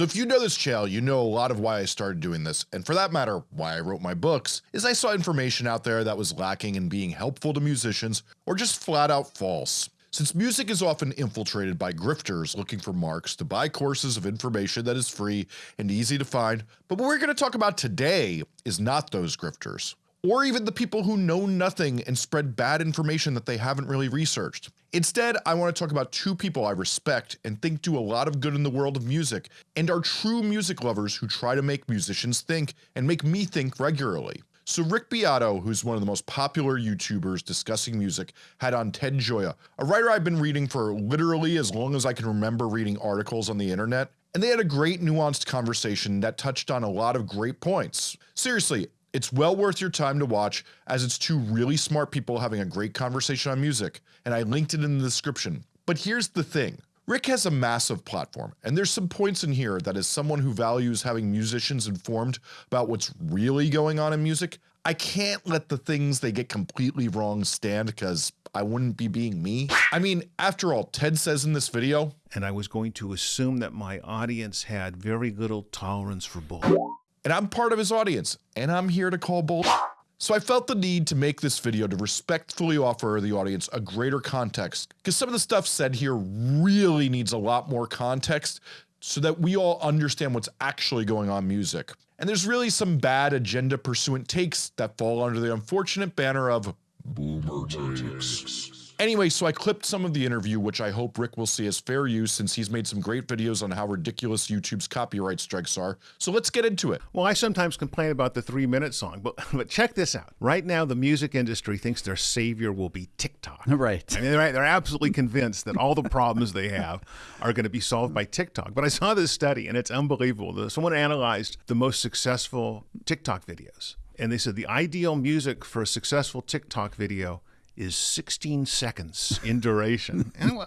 So if you know this channel, you know a lot of why I started doing this, and for that matter, why I wrote my books, is I saw information out there that was lacking in being helpful to musicians, or just flat out false. Since music is often infiltrated by grifters looking for marks to buy courses of information that is free and easy to find, but what we're going to talk about today is not those grifters or even the people who know nothing and spread bad information that they haven't really researched. Instead, I want to talk about two people I respect and think do a lot of good in the world of music and are true music lovers who try to make musicians think and make me think regularly. So Rick Beato, who's one of the most popular YouTubers discussing music, had on Ted Gioia, a writer I've been reading for literally as long as I can remember reading articles on the internet, and they had a great nuanced conversation that touched on a lot of great points. Seriously, it's well worth your time to watch as it's two really smart people having a great conversation on music, and I linked it in the description. But here's the thing, Rick has a massive platform, and there's some points in here that as someone who values having musicians informed about what's really going on in music, I can't let the things they get completely wrong stand cause I wouldn't be being me. I mean, after all, Ted says in this video, and I was going to assume that my audience had very little tolerance for bull and I'm part of his audience, and I'm here to call bull. So I felt the need to make this video to respectfully offer the audience a greater context, because some of the stuff said here really needs a lot more context so that we all understand what's actually going on music. And there's really some bad agenda pursuant takes that fall under the unfortunate banner of boomer takes. Anyway, so I clipped some of the interview which I hope Rick will see as fair use since he's made some great videos on how ridiculous YouTube's copyright strikes are, so let's get into it. Well, I sometimes complain about the three minute song, but, but check this out. Right now, the music industry thinks their savior will be TikTok. Right. I mean, they're, they're absolutely convinced that all the problems they have are going to be solved by TikTok. But I saw this study and it's unbelievable. Someone analyzed the most successful TikTok videos. And they said the ideal music for a successful TikTok video is 16 seconds in duration. and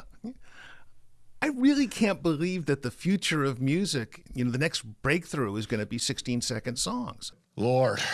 I really can't believe that the future of music, you know, the next breakthrough is going to be 16 second songs. Lord.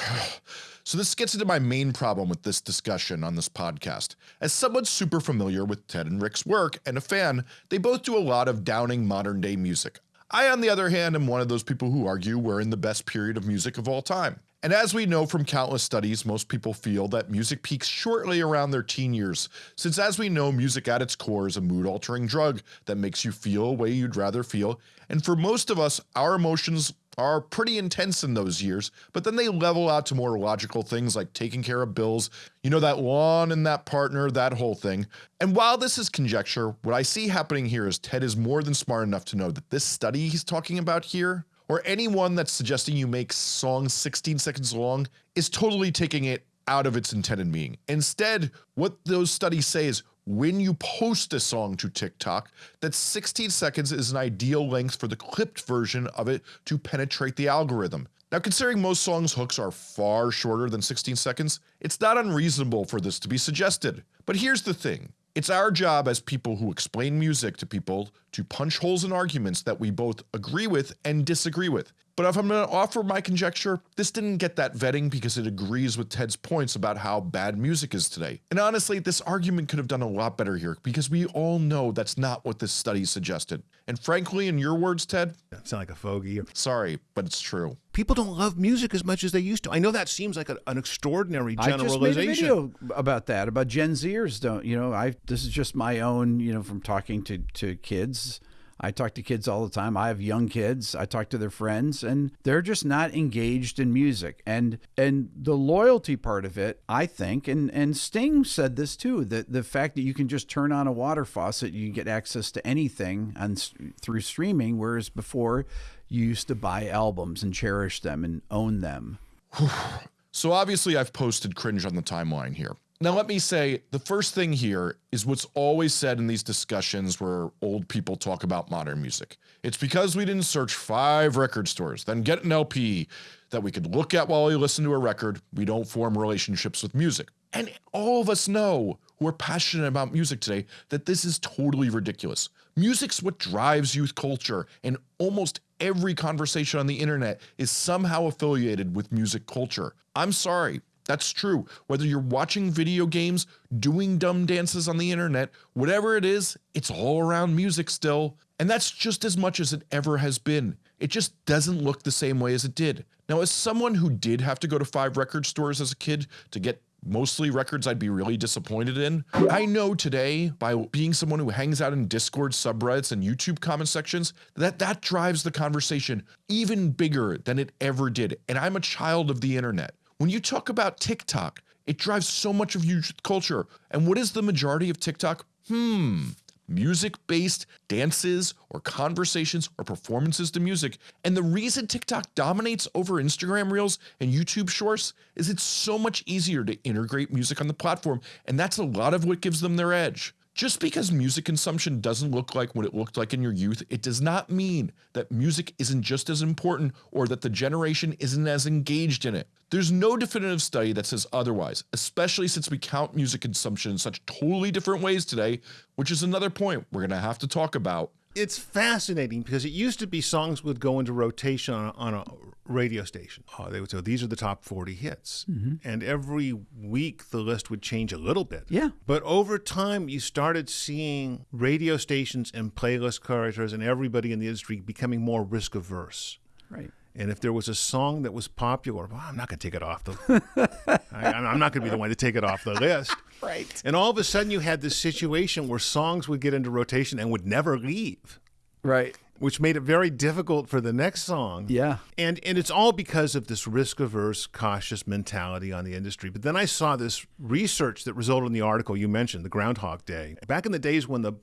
So this gets into my main problem with this discussion on this podcast. As someone super familiar with Ted and Rick's work and a fan, they both do a lot of downing modern day music. I on the other hand am one of those people who argue we're in the best period of music of all time. And as we know from countless studies, most people feel that music peaks shortly around their teen years, since as we know music at its core is a mood altering drug that makes you feel a way you'd rather feel, and for most of us our emotions are pretty intense in those years, but then they level out to more logical things like taking care of bills, you know that lawn and that partner, that whole thing. And while this is conjecture, what I see happening here is Ted is more than smart enough to know that this study he's talking about here or anyone that's suggesting you make songs 16 seconds long is totally taking it out of its intended meaning. Instead, what those studies say is when you post a song to TikTok, that 16 seconds is an ideal length for the clipped version of it to penetrate the algorithm. Now considering most songs hooks are far shorter than 16 seconds, it's not unreasonable for this to be suggested. But here's the thing, it's our job as people who explain music to people to punch holes in arguments that we both agree with and disagree with. But if I'm going to offer my conjecture, this didn't get that vetting because it agrees with Ted's points about how bad music is today. And honestly, this argument could have done a lot better here because we all know that's not what this study suggested. And frankly, in your words, Ted, sound like a fogey. Sorry, but it's true. People don't love music as much as they used to. I know that seems like a, an extraordinary generalization. I just made a video about that, about Gen Zers don't, you know, I this is just my own, you know, from talking to to kids I talk to kids all the time. I have young kids. I talk to their friends and they're just not engaged in music. And and the loyalty part of it, I think, and and Sting said this too, that the fact that you can just turn on a water faucet, you get access to anything on through streaming whereas before you used to buy albums and cherish them and own them. so obviously I've posted cringe on the timeline here. Now let me say, the first thing here is what's always said in these discussions where old people talk about modern music. It's because we didn't search five record stores, then get an LP that we could look at while we listen to a record, we don't form relationships with music. And all of us know who are passionate about music today that this is totally ridiculous. Music's what drives youth culture and almost every conversation on the internet is somehow affiliated with music culture. I'm sorry, that's true. Whether you're watching video games, doing dumb dances on the internet, whatever it is, it's all around music still. And that's just as much as it ever has been. It just doesn't look the same way as it did. Now, as someone who did have to go to five record stores as a kid to get mostly records I'd be really disappointed in. I know today, by being someone who hangs out in Discord subreddits and YouTube comment sections, that that drives the conversation even bigger than it ever did. And I'm a child of the internet. When you talk about TikTok, it drives so much of youth culture. And what is the majority of TikTok? Hmm, music based dances or conversations or performances to music. And the reason TikTok dominates over Instagram Reels and YouTube Shorts is it's so much easier to integrate music on the platform. And that's a lot of what gives them their edge. Just because music consumption doesn't look like what it looked like in your youth, it does not mean that music isn't just as important or that the generation isn't as engaged in it. There's no definitive study that says otherwise, especially since we count music consumption in such totally different ways today, which is another point we're going to have to talk about. It's fascinating because it used to be songs would go into rotation on a, on a radio station. Uh, they would say, these are the top 40 hits. Mm-hmm. And every week the list would change a little bit. Yeah. But over time, you started seeing radio stations and playlist curators and everybody in the industry becoming more risk averse. Right. And if there was a song that was popular, well, I'm not going to take it off the. I, am not going to be the one to take it off the list. right. And all of a sudden, you had this situation where songs would get into rotation and would never leave. Right. Which made it very difficult for the next song. Yeah. And and it's all because of this risk averse, cautious mentality on the industry. But then I saw this research that resulted in the article you mentioned, the Groundhog Day. Back in the days when the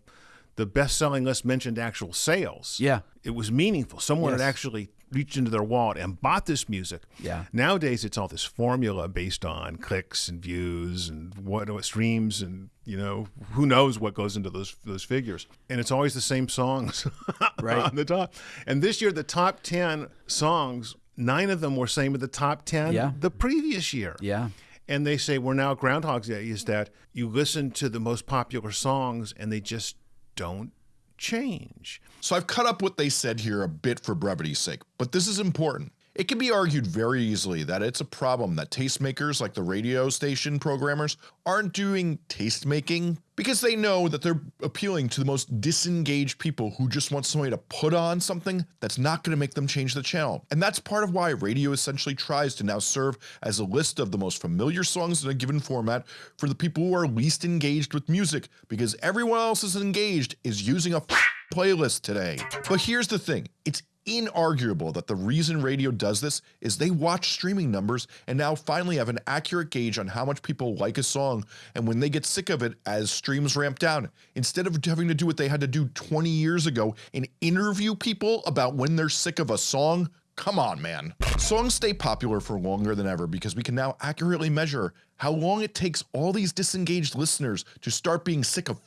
the best selling list mentioned actual sales. Yeah. It was meaningful. Someone Yes. had actually reached into their wallet and bought this music. Yeah. Nowadays, it's all this formula based on clicks and views and what, what streams and you know who knows what goes into those those figures. And it's always the same songs Right. on the top. And this year, the top ten songs, nine of them were same with the top ten Yeah. the previous year. Yeah. And they say we're now Groundhog's Day is that you listen to the most popular songs and they just don't change. So I've cut up what they said here a bit for brevity's sake, but this is important. It can be argued very easily that it's a problem that tastemakers like the radio station programmers aren't doing tastemaking because they know that they're appealing to the most disengaged people who just want somebody to put on something that's not going to make them change the channel. And that's part of why radio essentially tries to now serve as a list of the most familiar songs in a given format for the people who are least engaged with music because everyone else is engaged is using a playlist today. But here's the thing, it's inarguable that the reason radio does this is they watch streaming numbers and now finally have an accurate gauge on how much people like a song and when they get sick of it as streams ramp down instead of having to do what they had to do 20 years ago and interview people about when they're sick of a song Come on, man. Songs stay popular for longer than ever because we can now accurately measure how long it takes all these disengaged listeners to start being sick of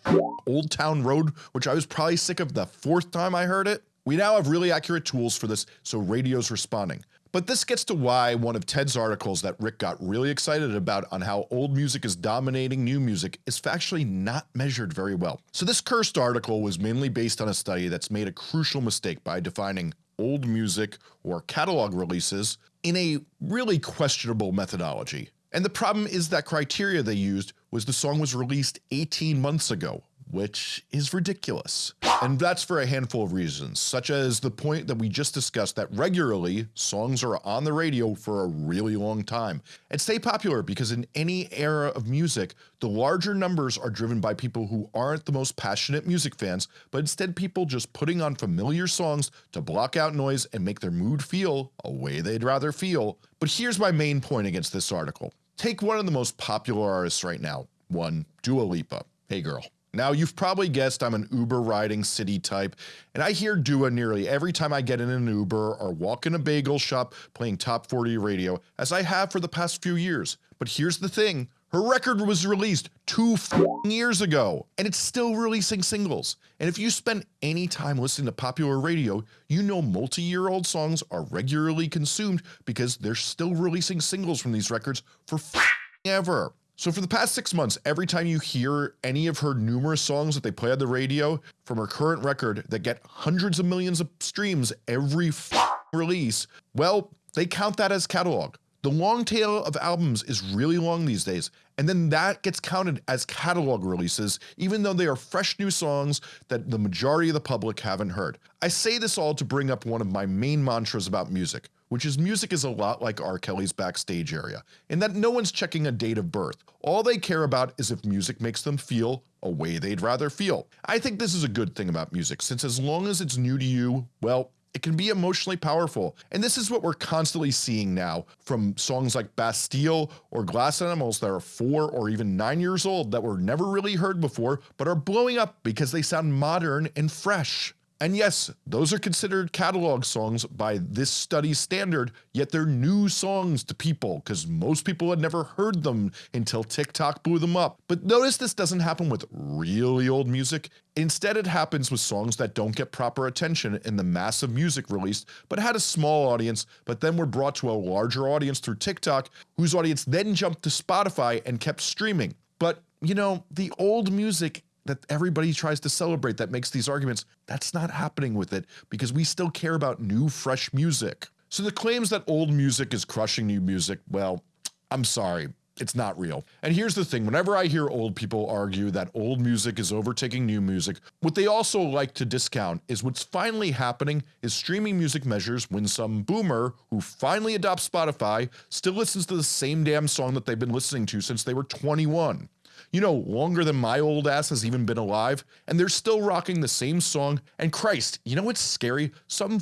Old Town Road, which I was probably sick of the fourth time I heard it. We now have really accurate tools for this, so radio's responding. But this gets to why one of Ted's articles that Rick got really excited about on how old music is dominating new music is factually not measured very well. So this cursed article was mainly based on a study that's made a crucial mistake by defining old music or catalog releases in a really questionable methodology. And the problem is that criteria they used was the song was released 18 months ago, which is ridiculous. And that's for a handful of reasons, such as the point that we just discussed that regularly songs are on the radio for a really long time and stay popular because in any era of music, the larger numbers are driven by people who aren't the most passionate music fans, but instead people just putting on familiar songs to block out noise and make their mood feel a way they'd rather feel. But here's my main point against this article. Take one of the most popular artists right now, one Dua Lipa. Hey girl. Now, you've probably guessed I'm an Uber riding city type, and I hear Dua nearly every time I get in an Uber or walk in a bagel shop playing top 40 radio, as I have for the past few years. But here's the thing her record was released two years ago, and it's still releasing singles. And if you spend any time listening to popular radio, you know multi year old songs are regularly consumed because they're still releasing singles from these records for ever. So for the past six months, every time you hear any of her numerous songs that they play on the radio from her current record that get hundreds of millions of streams every release, well, they count that as catalog. The long tail of albums is really long these days, and then that gets counted as catalog releases even though they are fresh new songs that the majority of the public haven't heard. I say this all to bring up one of my main mantras about music, which is music is a lot like R. Kelly's backstage area, in that no one's checking a date of birth. All they care about is if music makes them feel a way they'd rather feel. I think this is a good thing about music, since as long as it's new to you, well, it can be emotionally powerful. And this is what we're constantly seeing now from songs like Bastille or Glass Animals that are 4 or even 9 years old that were never really heard before but are blowing up because they sound modern and fresh. And yes, those are considered catalog songs by this study's standard, yet they're new songs to people because most people had never heard them until TikTok blew them up. But notice this doesn't happen with really old music. Instead it happens with songs that don't get proper attention in the massive music released but had a small audience but then were brought to a larger audience through TikTok whose audience then jumped to Spotify and kept streaming. But you know, the old music that everybody tries to celebrate that makes these arguments, that's not happening with it because we still care about new fresh music. So the claims that old music is crushing new music, well, I'm sorry, it's not real. And here's the thing, whenever I hear old people argue that old music is overtaking new music, what they also like to discount is what's finally happening is streaming music measures when some boomer who finally adopts Spotify still listens to the same damn song that they've been listening to since they were 21 you know, longer than my old ass has even been alive, and they're still rocking the same song, and Christ, you know what's scary? Some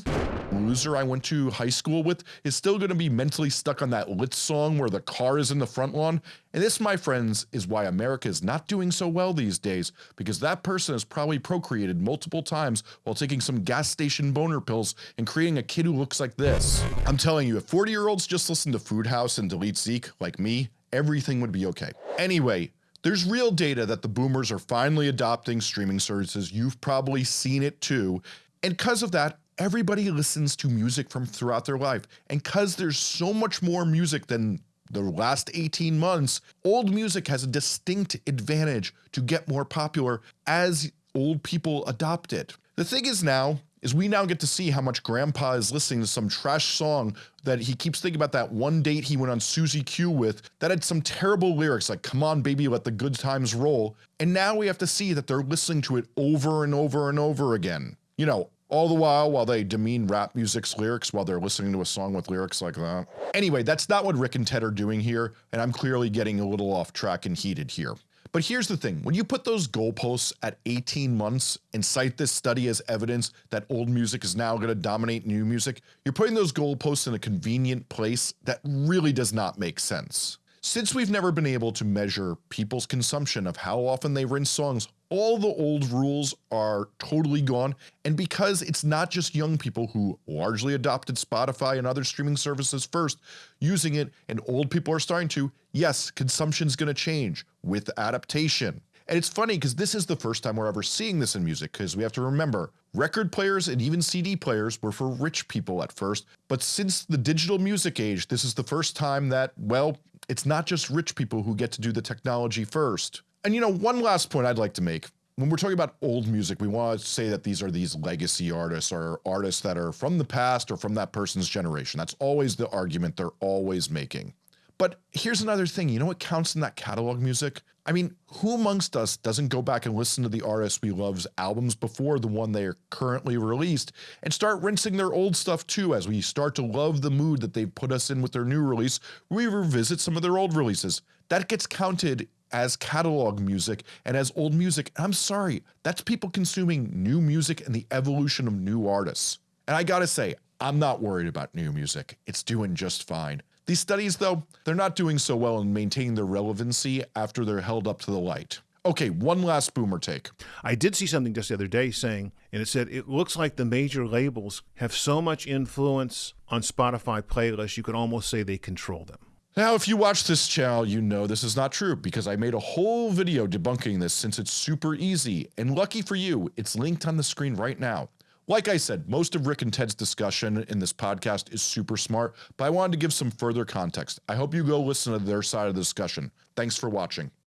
loser I went to high school with is still gonna be mentally stuck on that lit song where the car is in the front lawn, and this my friends is why America is not doing so well these days, because that person has probably procreated multiple times while taking some gas station boner pills and creating a kid who looks like this. I'm telling you, if 40 year olds just listen to Food House and delete Zeke, like me, everything would be okay. Anyway, there's real data that the boomers are finally adopting streaming services, you've probably seen it too, and because of that everybody listens to music from throughout their life, and cause there's so much more music than the last 18 months, old music has a distinct advantage to get more popular as old people adopt it. The thing is now, is we now get to see how much grandpa is listening to some trash song that he keeps thinking about that one date he went on Susie Q with that had some terrible lyrics like come on baby let the good times roll and now we have to see that they're listening to it over and over and over again. You know all the while while they demean rap music's lyrics while they're listening to a song with lyrics like that. Anyway that's not what Rick and Ted are doing here and I'm clearly getting a little off track and heated here. But here's the thing, when you put those goalposts at 18 months and cite this study as evidence that old music is now going to dominate new music, you're putting those goalposts in a convenient place that really does not make sense. Since we've never been able to measure people's consumption of how often they rinse songs, all the old rules are totally gone and because it's not just young people who largely adopted Spotify and other streaming services first using it and old people are starting to, yes consumption's gonna change with adaptation. And it's funny because this is the first time we're ever seeing this in music because we have to remember record players and even CD players were for rich people at first but since the digital music age this is the first time that well it's not just rich people who get to do the technology first. And you know one last point I'd like to make when we're talking about old music we want to say that these are these legacy artists or artists that are from the past or from that person's generation that's always the argument they're always making. But here's another thing, you know what counts in that catalog music? I mean, who amongst us doesn't go back and listen to the artists we love's albums before the one they are currently released and start rinsing their old stuff too as we start to love the mood that they've put us in with their new release, we revisit some of their old releases. That gets counted as catalog music and as old music. I'm sorry, that's people consuming new music and the evolution of new artists. And I gotta say, I'm not worried about new music. It's doing just fine. These studies though, they're not doing so well in maintaining their relevancy after they're held up to the light. Okay, one last boomer take. I did see something just the other day saying, and it said, it looks like the major labels have so much influence on Spotify playlists, you could almost say they control them. Now if you watch this channel you know this is not true because I made a whole video debunking this since it's super easy and lucky for you it's linked on the screen right now. Like I said, most of Rick and Ted's discussion in this podcast is super smart, but I wanted to give some further context. I hope you go listen to their side of the discussion. Thanks for watching.